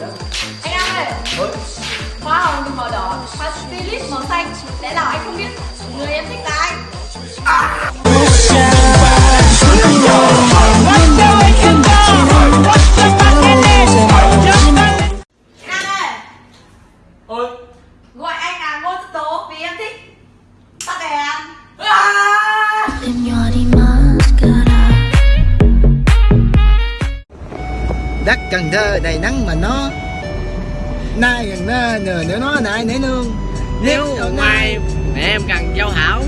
Anh Nam ơi Hoa hồng thì màu đỏ Hoa stylist màu xanh. Lẽ nào anh không biết? Người em thích là ai? Nam ơi Ôi, Gọi anh là Ngô Tố Vì em thích đất Cần Thơ đầy nắng mà nó. Nay gần nơ nhờ nữa nó nại nể nương. Nếu ngoài mẹ em cần giao hảo.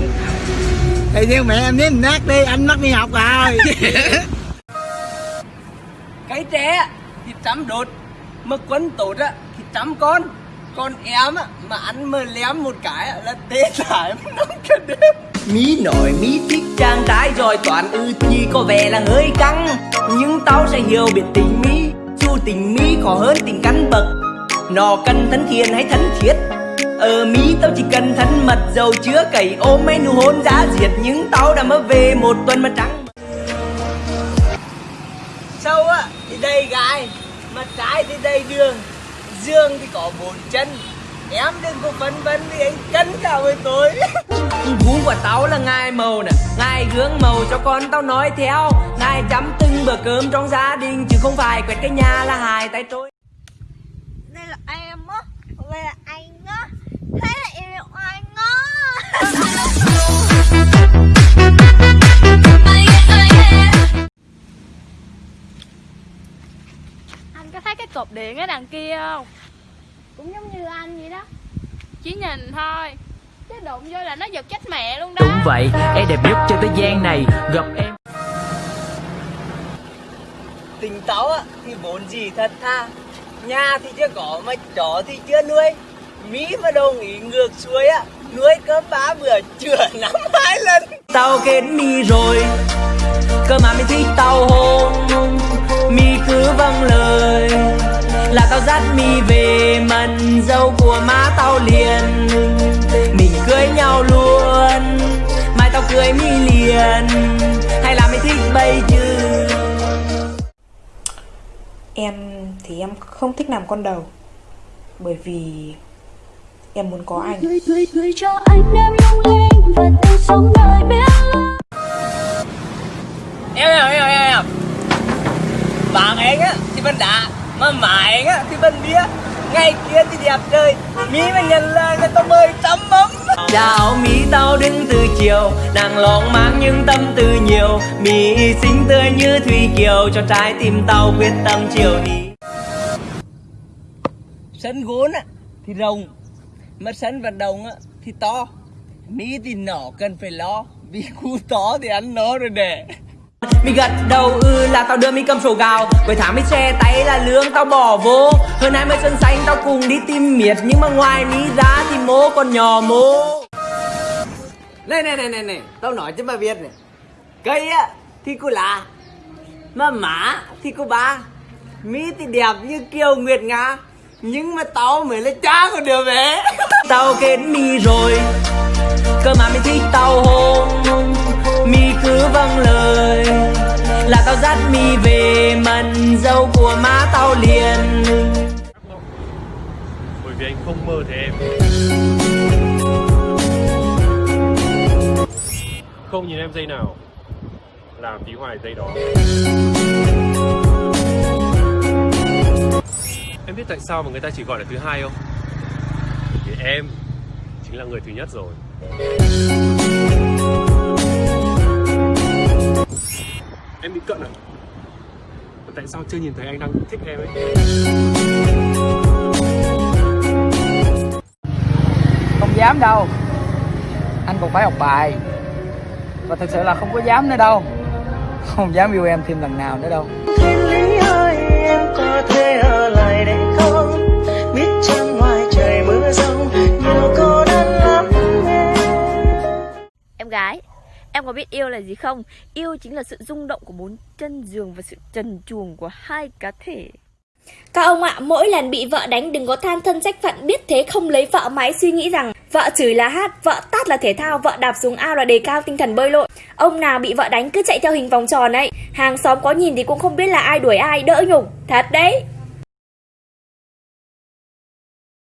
Thì theo mẹ em nếm nát đi anh mất đi học rồi. Cái trẻ thì chấm đột Mà quấn tốt á thì chấm con. Còn em á mà ăn mơ lém một cái là tê mà nóng cả đêm Mí nổi mí thích trang trái rồi toàn ư chi có vẻ là hơi căng. Nhưng tao sẽ hiểu biết tình mí tình mỹ khó hơn tình căn bậc. Nó cần thân thiện hay thân thiết? Ở mỹ tao chỉ cần thân mật, dầu chứa cầy ôm mấy nụ hôn giá diệt. Nhưng tao đã mới về một tuần mà trắng Sâu á, thì đầy gai mặt trái thì đầy đường. Dương thì có bốn chân, Em đừng có phân vấn vì anh cân cả với tôi Vú của tao là ngài màu nè. Ngài gương màu cho con tao nói theo. Ngài chấm từng bữa cơm trong gia đình Chứ không phải quẹt cái nhà là hai tay trôi. Đây là em á. Đây là anh á. Thế là em yêu anh á. Anh có thấy cái cột điện ở đằng kia không? Cũng giống như anh vậy đó. Chỉ nhìn thôi Chứ đụng vô là nó giật chết mẹ luôn đó. Đúng vậy, em đẹp nhất trên thế gian này Gặp em. Tình táo á thì vốn gì thật tha. Nhà thì chưa có mà chó thì chưa nuôi. Mỹ mà đồng ý ngược xuôi á Nuôi cơm ba bữa chữa năm hai lần. Tao kết mi rồi Cơ mà mình thích tao hôn Mi cứ vâng lời Là tao dắt mi về. Mần dâu của má tao liền em không thích làm con đầu. Bởi vì em muốn có anh Gửi gửi gửi cho anh em lung linh và tình sống đời biết em em em em em. Bạn anh á thì bên đá mà má anh á thì bên bia ngày kia thì đẹp trời mỹ mà nhận lời người ta mời tắm ấm chào mỹ tao đứng từ chiều nàng lòng mang những tâm tư nhiều. Mỹ xinh tươi như thủy kiều cho trái tim tao quyết tâm chiều đi sân gốm á thì rộng mà sân vận động á thì to. Mỹ thì nhỏ cần phải lo vì khu to thì ăn nó rồi nè Mi gật đầu ư là tao đưa mi cầm sổ gạo. Cuối tháng mi xe tay là lương tao bỏ vô. Hơn 20 sân xanh tao cùng đi tìm miệt Nhưng mà ngoài mi ra thì mô còn nhỏ mô Này này này này này Tao nói cho mà biết này. Cây á thì cô là Mà má thì cô ba. Mi thì đẹp như kiều nguyệt nga Nhưng mà tao mới là cha của đứa bé. Tao kết mi rồi Cơ mà mi thích tao hôn Mi cứ vâng lời Là tao dắt mi về mần dâu của má tao liền. Bởi vì anh không mơ thấy em. Không nhìn em giây nào làm tí hoài giây đó em biết tại sao mà người ta chỉ gọi là thứ hai không? Vì em chính là người thứ nhất rồi. Em bị cận à? Mà tại sao chưa nhìn thấy anh đang thích em ấy? Không dám đâu. Anh còn phải học bài. Và thực sự là không có dám nữa đâu. Không dám yêu em thêm lần nào nữa đâu em có thể ở lại đây không Biết trong ngoài trời mưa rông Nhiều cô đơn lắm Em gái, em có biết yêu là gì không? Yêu chính là sự rung động của bốn chân giường và sự trần truồng của hai cá thể. Các ông ạ, mỗi lần bị vợ đánh đừng có than thân trách phận biết thế không lấy vợ máy suy nghĩ rằng vợ chửi là hát, vợ tát là thể thao, vợ đạp xuống ao là đề cao tinh thần bơi lội. Ông nào bị vợ đánh cứ chạy theo hình vòng tròn ấy, hàng xóm có nhìn thì cũng không biết là ai đuổi ai, đỡ nhục, thật đấy.